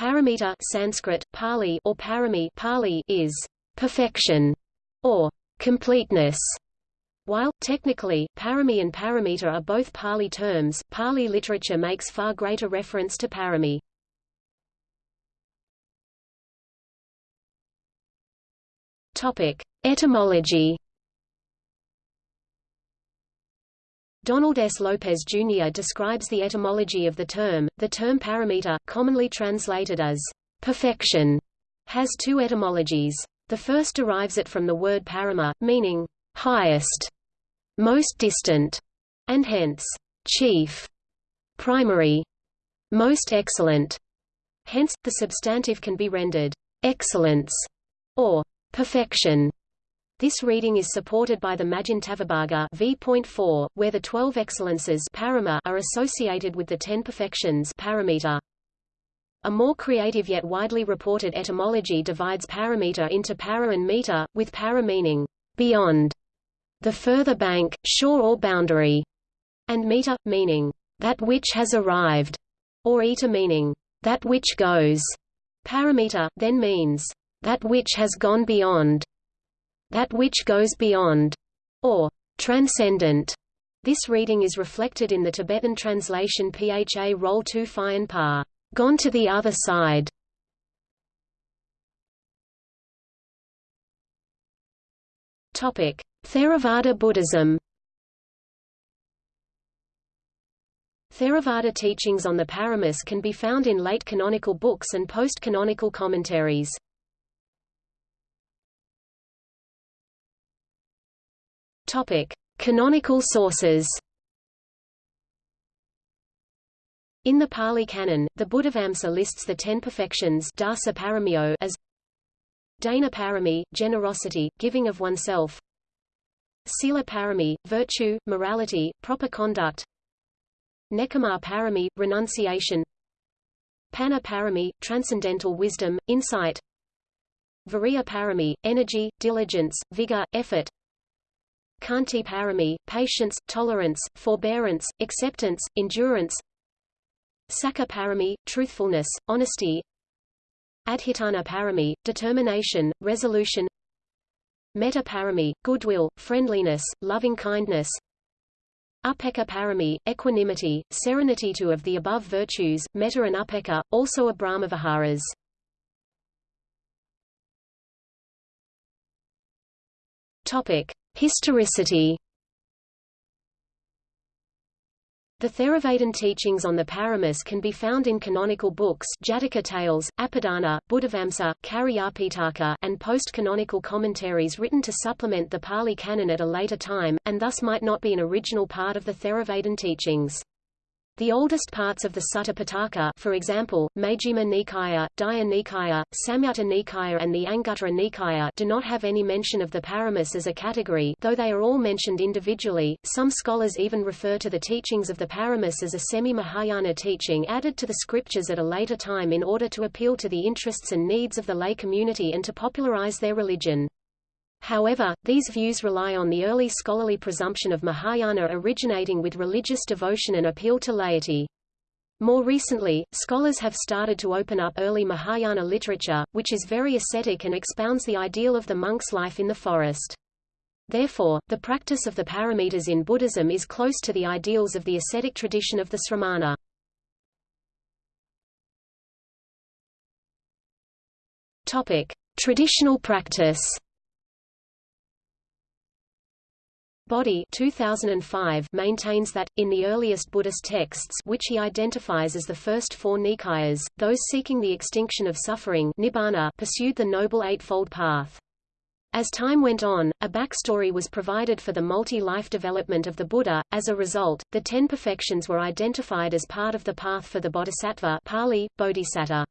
Paramita Sanskrit, Pali or parami Pali is perfection or completeness. While, technically, parami and paramita are both Pali terms, Pali literature makes far greater reference to parami. Etymology. Donald S. Lopez Jr. describes the etymology of the term. The term paramita, commonly translated as perfection, has two etymologies. The first derives it from the word parama, meaning highest, most distant, and hence chief, primary, most excellent. Hence, the substantive can be rendered excellence or perfection. This reading is supported by the Madhyantavibhaga v.4, where the twelve excellences parama are associated with the ten perfections paramita. A more creative yet widely reported etymology divides paramita into para and mita, with para meaning beyond, the further bank, shore or boundary, and mita, meaning that which has arrived, or eta meaning that which goes. Paramita, then means that which has gone beyond, that which goes beyond, or transcendent. This reading is reflected in the Tibetan translation Pha Roll 2 Phi and Pa, gone to the other side. Topic: Theravada Buddhism. Theravada teachings on the Paramis can be found in late canonical books and post-canonical commentaries. Topic: Canonical sources. In the Pali Canon, the Buddhavamsa lists the ten perfections dasa paramiyo as Dana parami, generosity, giving of oneself Sila parami, virtue, morality, proper conduct Nekkhamma parami, renunciation Panna parami, transcendental wisdom, insight Viriya parami, energy, diligence, vigor, effort Khanti parami, patience, tolerance, forbearance, acceptance, endurance Sacca parami, truthfulness, honesty Adhitthana parami, determination, resolution Metta parami, goodwill, friendliness, loving-kindness Upekkha parami, equanimity, serenity Two of the above virtues, metta and upekkha, also are Brahmaviharas. Topic. Historicity The Theravadan teachings on the Paramis can be found in canonical books Jataka Tales, Apadana, Buddhavamsa, Cariyapitaka and post-canonical commentaries written to supplement the Pali Canon at a later time, and thus might not be an original part of the Theravadan teachings. The oldest parts of the Sutta Pitaka for example, Majjhima Nikaya, Digha Nikaya, Samyutta Nikaya and the Anguttara Nikaya do not have any mention of the Paramis as a category though they are all mentioned individually. Some scholars even refer to the teachings of the Paramis as a semi-Mahayana teaching added to the scriptures at a later time in order to appeal to the interests and needs of the lay community and to popularize their religion. However, these views rely on the early scholarly presumption of Mahayana originating with religious devotion and appeal to laity. More recently, scholars have started to open up early Mahayana literature, which is very ascetic and expounds the ideal of the monk's life in the forest. Therefore, the practice of the paramitas in Buddhism is close to the ideals of the ascetic tradition of the Sramana. Topic: Traditional practice. Bodhi 2005 maintains that, in the earliest Buddhist texts which he identifies as the first four Nikayas, those seeking the extinction of suffering nibbana pursued the Noble Eightfold Path. As time went on, a backstory was provided for the multi-life development of the Buddha. As a result, the ten perfections were identified as part of the path for the Bodhisattva Pali, Bodhisatta.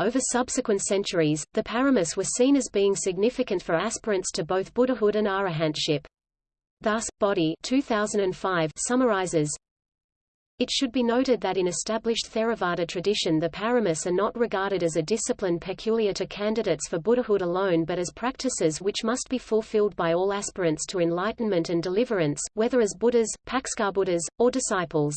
Over subsequent centuries, the paramis were seen as being significant for aspirants to both Buddhahood and arahantship. Thus, Bodhi 2005 summarizes, it should be noted that in established Theravada tradition the paramis are not regarded as a discipline peculiar to candidates for Buddhahood alone but as practices which must be fulfilled by all aspirants to enlightenment and deliverance, whether as Buddhas, Buddhas, or disciples.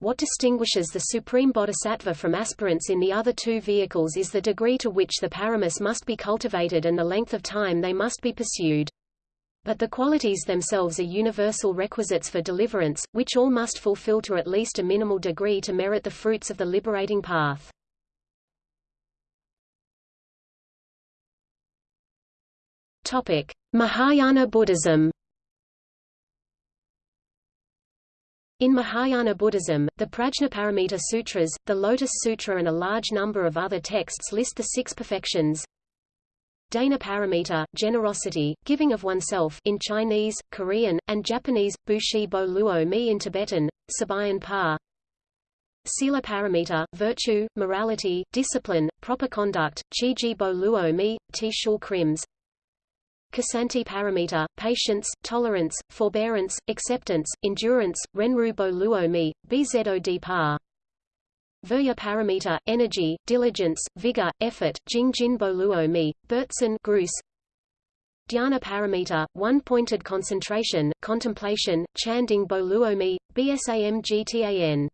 What distinguishes the supreme bodhisattva from aspirants in the other two vehicles is the degree to which the paramis must be cultivated and the length of time they must be pursued. But the qualities themselves are universal requisites for deliverance, which all must fulfill to at least a minimal degree to merit the fruits of the liberating path. Topic: Mahayana Buddhism. In Mahayana Buddhism, the Prajnaparamita Sutras, the Lotus Sutra and a large number of other texts list the six perfections, Dana paramita, generosity, giving of oneself in Chinese, Korean, and Japanese, Bushi bo luo mi in Tibetan, Sabayan pa. Sila paramita, virtue, morality, discipline, proper conduct, Chiji bo luo mi, Ti shul krims. Ksanti paramita, patience, tolerance, forbearance, acceptance, endurance, Renru bo luo mi, Bzod pa. Virya paramita, energy, diligence, vigor, effort, Jing Jin Bo Luo Mi, Bertson Gruss. Dhyana paramita, one-pointed concentration, contemplation, Chanding Bo Luo Mi, BSAM Gtan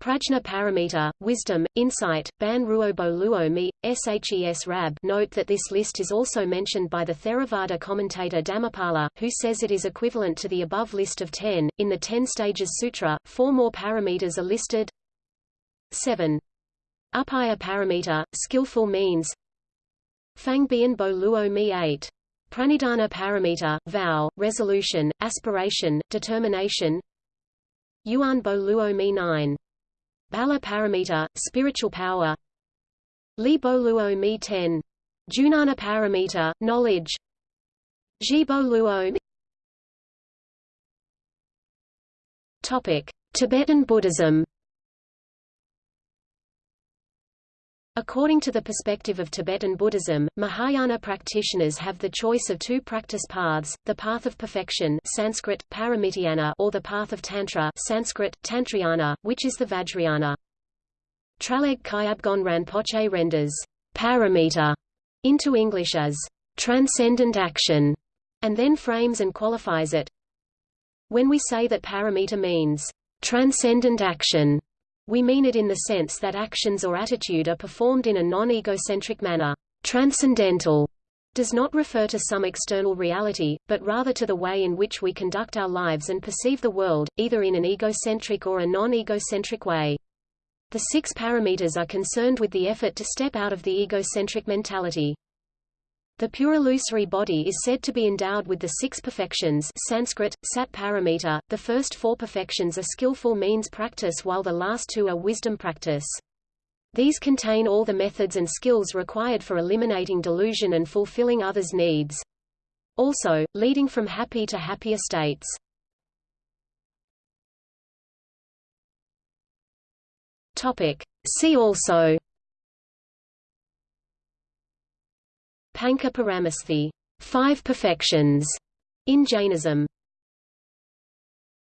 Prajna paramita, wisdom, insight, Ban Ruo Bo Luo Mi, Shes Rab Note that this list is also mentioned by the Theravada commentator Dhammapala, who says it is equivalent to the above list of ten. In the Ten Stages Sutra, four more paramitas are listed 7. Upaya paramita, skillful means Fangbian bo luo mi 8. Pranidhana paramita, vow, resolution, aspiration, determination Yuan bo luo mi 9. Bala paramita, spiritual power Li bo luo mi 10. Junana paramita, knowledge Ji bo luo Topic: Tibetan Buddhism According to the perspective of Tibetan Buddhism, Mahayana practitioners have the choice of two practice paths, the path of perfection Sanskrit, Paramitayana or the path of Tantra Sanskrit, Tantrayana, which is the Vajrayana. Traleg Kyabgon Rinpoche renders paramita into English as transcendent action, and then frames and qualifies it. When we say that paramita means transcendent action, we mean it in the sense that actions or attitude are performed in a non-egocentric manner. Transcendental does not refer to some external reality, but rather to the way in which we conduct our lives and perceive the world, either in an egocentric or a non-egocentric way. The six paramitas are concerned with the effort to step out of the egocentric mentality. The pure illusory body is said to be endowed with the six perfections Sanskrit, sat paramita. The first four perfections are skillful means practice while the last two are wisdom practice. These contain all the methods and skills required for eliminating delusion and fulfilling others' needs. Also, leading from happy to happier states. Topic. See also Panca Paramesthi, five perfections, in Jainism.